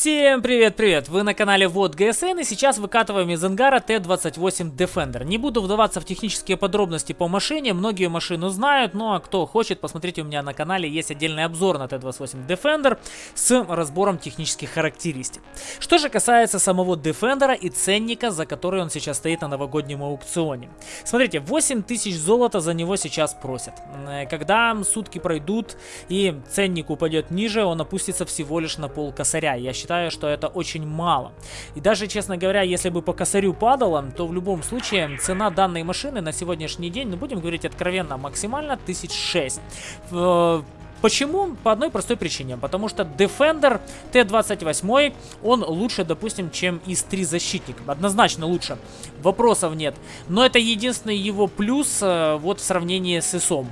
Всем привет-привет! Вы на канале Вот ГСН и сейчас выкатываем из ангара Т-28 Defender. Не буду вдаваться в технические подробности по машине, многие машину знают, ну а кто хочет, посмотрите у меня на канале есть отдельный обзор на Т-28 Defender с разбором технических характеристик. Что же касается самого Defender и ценника, за который он сейчас стоит на новогоднем аукционе. Смотрите, 8000 золота за него сейчас просят. Э, когда сутки пройдут и ценник упадет ниже, он опустится всего лишь на пол косаря. Я считаю, что это очень мало. И даже, честно говоря, если бы по косарю падало, то в любом случае цена данной машины на сегодняшний день, ну будем говорить откровенно, максимально 1006. Почему? По одной простой причине. Потому что Defender T28, он лучше, допустим, чем ИС-3 защитник. Однозначно лучше. Вопросов нет. Но это единственный его плюс э, вот в сравнении с ИСом.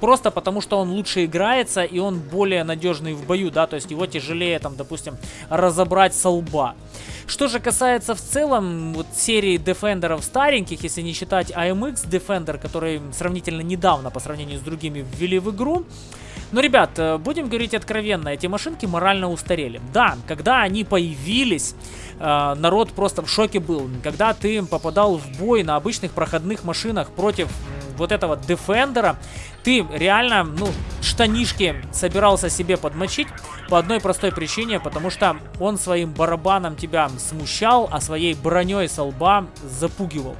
Просто потому, что он лучше играется и он более надежный в бою, да, то есть его тяжелее, там, допустим, разобрать со лба. Что же касается в целом вот серии дефендеров стареньких, если не считать AMX Defender, который сравнительно недавно по сравнению с другими ввели в игру, но, ребят, э, будем говорить откровенно, эти машинки морально устарели. Да, когда они появились, э, народ просто в шоке был. Когда ты попадал в бой на обычных проходных машинах против вот этого Дефендера, ты реально, ну, штанишки собирался себе подмочить по одной простой причине, потому что он своим барабаном тебя смущал, а своей броней со лба запугивал.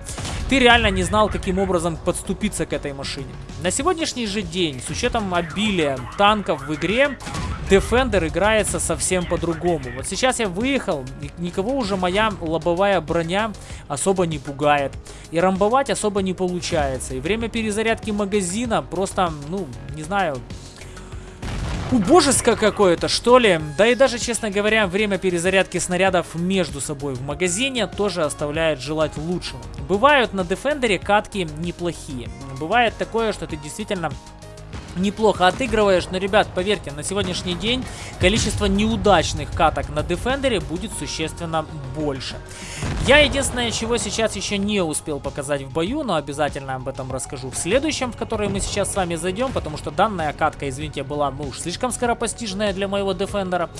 Ты реально не знал, каким образом подступиться к этой машине. На сегодняшний же день, с учетом обилия танков в игре, Defender играется совсем по-другому. Вот сейчас я выехал, никого уже моя лобовая броня особо не пугает. И рамбовать особо не получается. И время перезарядки магазина просто, ну, не знаю, убожеское какое-то, что ли. Да и даже, честно говоря, время перезарядки снарядов между собой в магазине тоже оставляет желать лучшего. Бывают на Defender катки неплохие. Бывает такое, что ты действительно неплохо отыгрываешь. Но, ребят, поверьте, на сегодняшний день количество неудачных каток на Дефендере будет существенно больше. Я единственное, чего сейчас еще не успел показать в бою, но обязательно об этом расскажу в следующем, в который мы сейчас с вами зайдем, потому что данная катка, извините, была ну, уж слишком скоропостижная для моего Дефендера.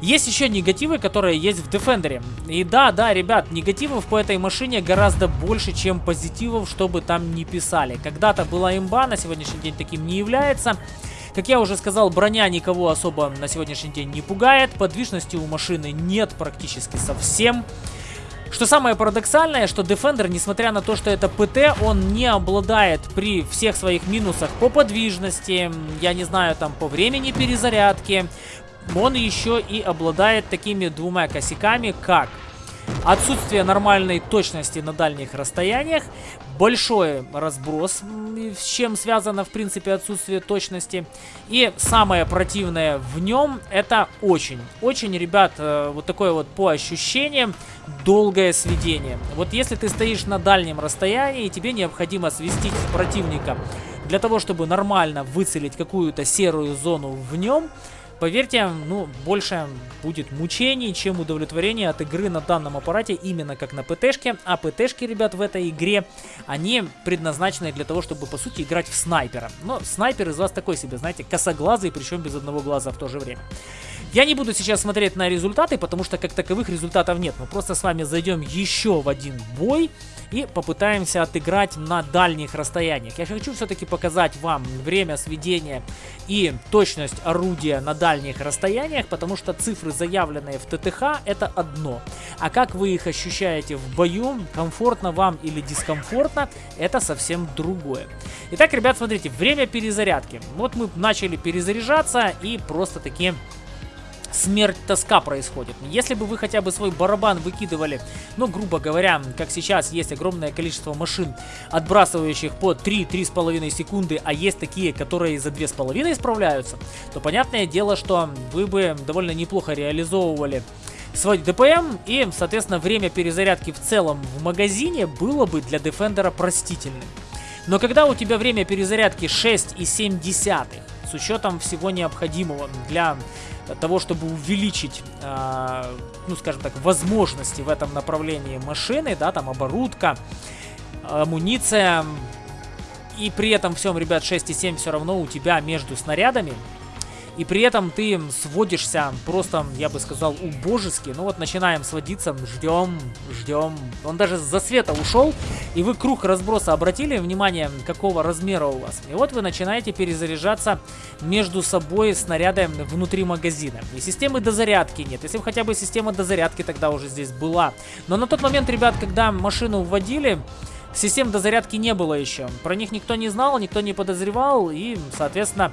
Есть еще негативы, которые есть в Defender. И да, да, ребят, негативов по этой машине гораздо больше, чем позитивов, чтобы там не писали. Когда-то была имба, на сегодняшний день таким не является. Как я уже сказал, броня никого особо на сегодняшний день не пугает. Подвижности у машины нет практически совсем. Что самое парадоксальное, что Defender, несмотря на то, что это ПТ, он не обладает при всех своих минусах по подвижности, я не знаю, там по времени перезарядки, он еще и обладает такими двумя косяками, как отсутствие нормальной точности на дальних расстояниях, большой разброс, с чем связано, в принципе, отсутствие точности. И самое противное в нем, это очень, очень, ребят, э, вот такое вот по ощущениям, долгое сведение. Вот если ты стоишь на дальнем расстоянии, и тебе необходимо свестить противника для того, чтобы нормально выцелить какую-то серую зону в нем, Поверьте, ну, больше будет мучений, чем удовлетворение от игры на данном аппарате, именно как на ПТшке. А ПТшки, ребят, в этой игре, они предназначены для того, чтобы, по сути, играть в снайпера. Но снайпер из вас такой себе, знаете, косоглазый, причем без одного глаза в то же время. Я не буду сейчас смотреть на результаты, потому что как таковых результатов нет. Мы просто с вами зайдем еще в один бой и попытаемся отыграть на дальних расстояниях. Я хочу все-таки показать вам время сведения и точность орудия на дальних расстояниях, потому что цифры, заявленные в ТТХ, это одно. А как вы их ощущаете в бою, комфортно вам или дискомфортно, это совсем другое. Итак, ребят, смотрите, время перезарядки. Вот мы начали перезаряжаться и просто таки смерть тоска происходит. Если бы вы хотя бы свой барабан выкидывали, ну, грубо говоря, как сейчас есть огромное количество машин, отбрасывающих по 3-3,5 секунды, а есть такие, которые за 2,5 справляются, то понятное дело, что вы бы довольно неплохо реализовывали свой ДПМ и, соответственно, время перезарядки в целом в магазине было бы для Дефендера простительным. Но когда у тебя время перезарядки 6,7 с учетом всего необходимого для того, чтобы увеличить, э, ну, скажем так, возможности в этом направлении машины, да, там оборудка, амуниция, и при этом всем, ребят, 6,7 все равно у тебя между снарядами и при этом ты сводишься просто, я бы сказал, убожески. Ну вот начинаем сводиться, ждем, ждем. Он даже за света ушел, и вы круг разброса обратили внимание, какого размера у вас. И вот вы начинаете перезаряжаться между собой снаряды внутри магазина. И системы дозарядки нет. Если бы хотя бы система дозарядки тогда уже здесь была. Но на тот момент, ребят, когда машину вводили, систем дозарядки не было еще. Про них никто не знал, никто не подозревал. И, соответственно,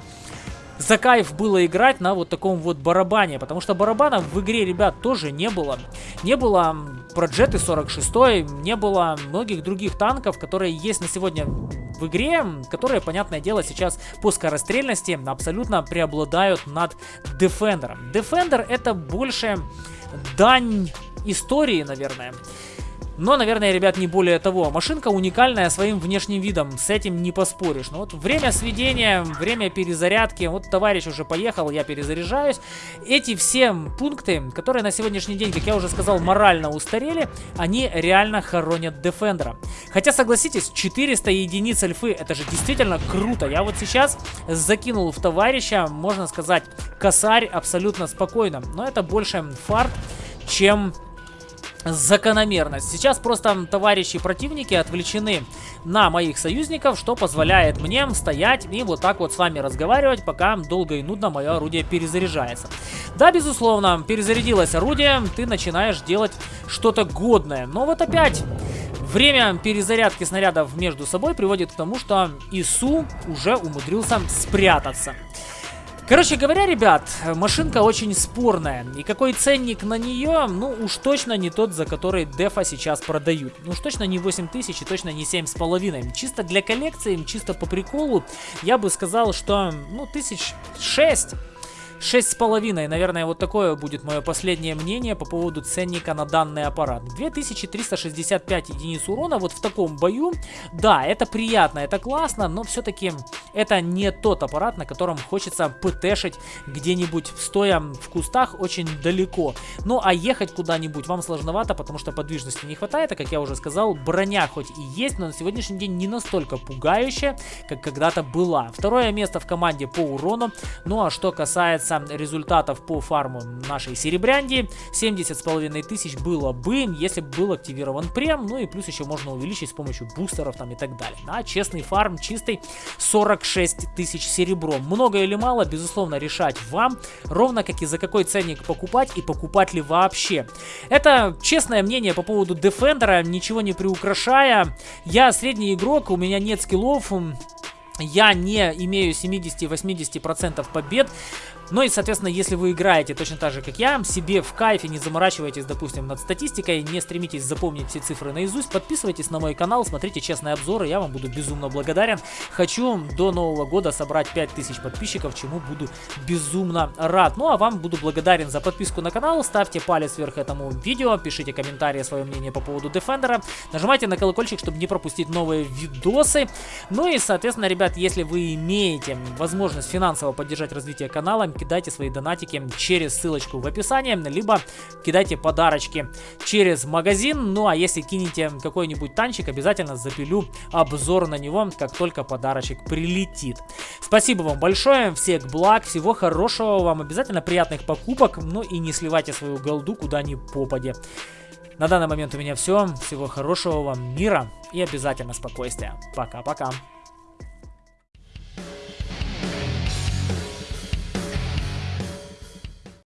за кайф было играть на вот таком вот барабане, потому что барабана в игре, ребят, тоже не было. Не было про Джеты 46, не было многих других танков, которые есть на сегодня в игре, которые, понятное дело, сейчас по скорострельности абсолютно преобладают над Defender. Defender это больше дань истории, наверное. Но, наверное, ребят, не более того. Машинка уникальная своим внешним видом, с этим не поспоришь. Но вот время сведения, время перезарядки, вот товарищ уже поехал, я перезаряжаюсь. Эти все пункты, которые на сегодняшний день, как я уже сказал, морально устарели, они реально хоронят Defender. Хотя, согласитесь, 400 единиц альфы, это же действительно круто. Я вот сейчас закинул в товарища, можно сказать, косарь абсолютно спокойно. Но это больше фарт, чем закономерность. Сейчас просто товарищи противники отвлечены на моих союзников, что позволяет мне стоять и вот так вот с вами разговаривать, пока долго и нудно мое орудие перезаряжается. Да, безусловно, перезарядилось орудие, ты начинаешь делать что-то годное. Но вот опять... Время перезарядки снарядов между собой приводит к тому, что ИСУ уже умудрился спрятаться. Короче говоря, ребят, машинка очень спорная. И какой ценник на нее, ну уж точно не тот, за который дефа сейчас продают. Ну уж точно не 8000 и точно не 7,5. Чисто для коллекции, чисто по приколу, я бы сказал, что ну тысяч шесть Шесть с половиной, наверное, вот такое будет мое последнее мнение по поводу ценника на данный аппарат. 2365 единиц урона вот в таком бою. Да, это приятно, это классно, но все-таки это не тот аппарат, на котором хочется птшить где-нибудь стоя в кустах очень далеко. Ну а ехать куда-нибудь вам сложновато, потому что подвижности не хватает, а как я уже сказал, броня хоть и есть, но на сегодняшний день не настолько пугающая, как когда-то была. Второе место в команде по урону. Ну а что касается касается результатов по фарму нашей серебрянди, 70 с половиной тысяч было бы, если бы был активирован прем, ну и плюс еще можно увеличить с помощью бустеров там и так далее. А честный фарм чистый 46 тысяч серебром. Много или мало, безусловно, решать вам, ровно как и за какой ценник покупать и покупать ли вообще. Это честное мнение по поводу Defender, ничего не приукрашая. Я средний игрок, у меня нет скиллов, я не имею 70-80% побед. Ну и, соответственно, если вы играете точно так же, как я, себе в кайфе, не заморачивайтесь, допустим, над статистикой, не стремитесь запомнить все цифры наизусть, подписывайтесь на мой канал, смотрите честные обзоры, я вам буду безумно благодарен. Хочу до Нового года собрать 5000 подписчиков, чему буду безумно рад. Ну а вам буду благодарен за подписку на канал, ставьте палец вверх этому видео, пишите комментарии, свое мнение по поводу Defender, нажимайте на колокольчик, чтобы не пропустить новые видосы. Ну и, соответственно, ребят, если вы имеете возможность финансово поддержать развитие канала, кидайте свои донатики через ссылочку в описании, либо кидайте подарочки через магазин. Ну а если кинете какой-нибудь танчик, обязательно запилю обзор на него, как только подарочек прилетит. Спасибо вам большое, всех благ, всего хорошего вам, обязательно приятных покупок, ну и не сливайте свою голду куда ни попади. На данный момент у меня все. Всего хорошего вам мира и обязательно спокойствия. Пока-пока.